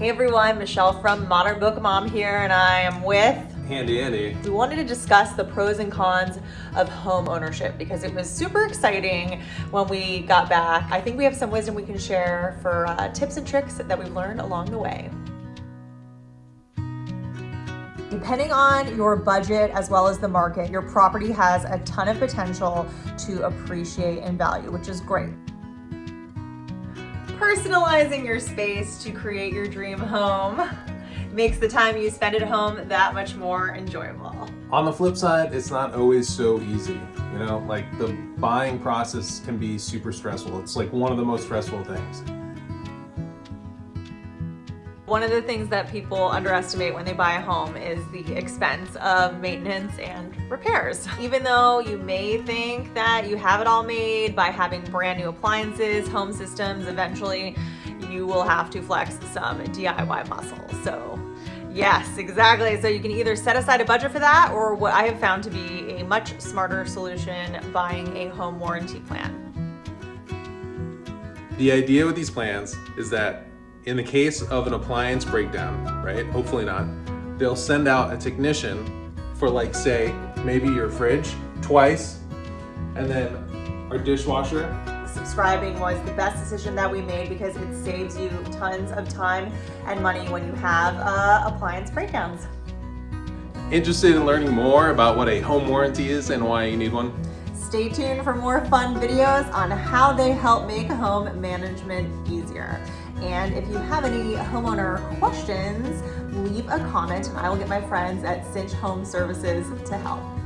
Hey everyone, Michelle from Modern Book Mom here and I am with Handy Andy. We wanted to discuss the pros and cons of home ownership because it was super exciting when we got back. I think we have some wisdom we can share for uh, tips and tricks that we've learned along the way. Depending on your budget as well as the market, your property has a ton of potential to appreciate in value, which is great personalizing your space to create your dream home makes the time you spend at home that much more enjoyable. On the flip side, it's not always so easy. You know, like the buying process can be super stressful. It's like one of the most stressful things. One of the things that people underestimate when they buy a home is the expense of maintenance and repairs. Even though you may think that you have it all made by having brand new appliances, home systems, eventually you will have to flex some DIY muscle. So yes, exactly. So you can either set aside a budget for that or what I have found to be a much smarter solution, buying a home warranty plan. The idea with these plans is that in the case of an appliance breakdown, right, hopefully not, they'll send out a technician for like say, maybe your fridge twice, and then our dishwasher. Subscribing was the best decision that we made because it saves you tons of time and money when you have uh, appliance breakdowns. Interested in learning more about what a home warranty is and why you need one? Stay tuned for more fun videos on how they help make home management easier. And if you have any homeowner questions, leave a comment and I will get my friends at Cinch Home Services to help.